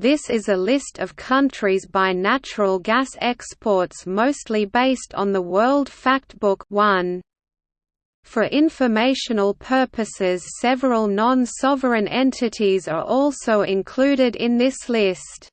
This is a list of countries by natural gas exports mostly based on the World Factbook 1. For informational purposes several non-sovereign entities are also included in this list.